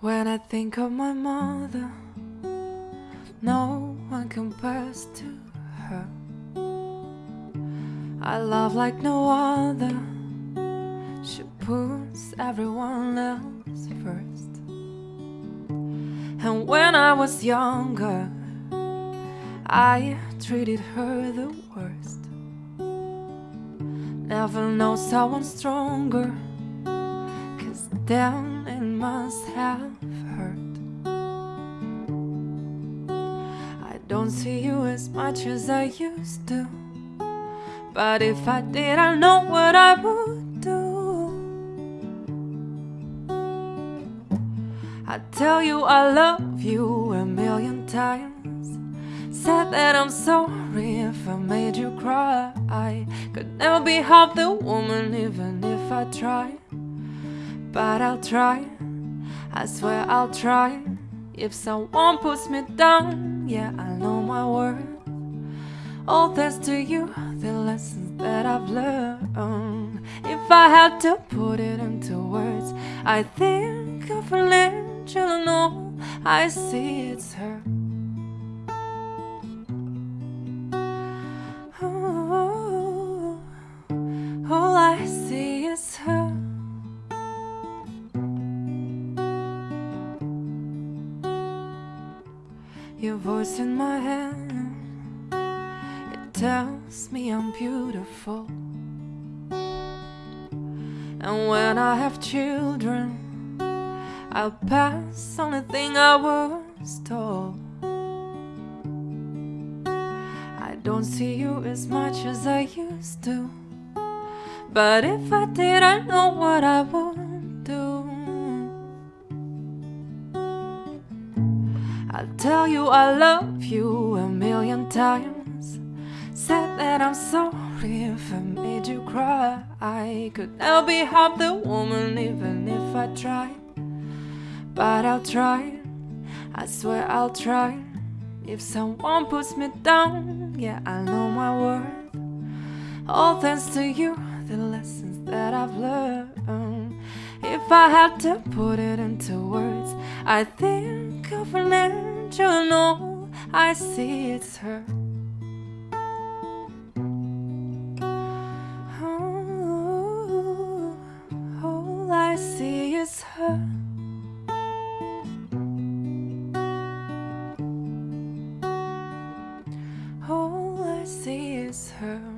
When I think of my mother, no one compares to her. I love like no other. She puts everyone else first. And when I was younger, I treated her the worst. Never know someone stronger, then it must have hurt. I don't see you as much as I used to, but if I did, I know what I would do. I tell you I love you a million times. Said that I'm sorry if I made you cry. I could never be half the woman, even if I try. But I'll try, I swear I'll try. If someone puts me down, yeah, I know my worth. All thanks to you, the lessons that I've learned. If I had to put it into words, I think of an angel and all I see it's her. Your voice in my head, it tells me I'm beautiful. And when I have children, I'll pass on the thing I was told. I don't see you as much as I used to. But if I did, I know what I would I'll tell you I love you a million times. Said that I'm sorry if I made you cry. I could never be half the woman, even if I tried. But I'll try, I swear I'll try. If someone puts me down, yeah, I know my worth. All thanks to you, the lessons that I've learned. If I had to put it into words, I think girlfriend, you know I see it's her. Oh, all I see is her. All I see is her.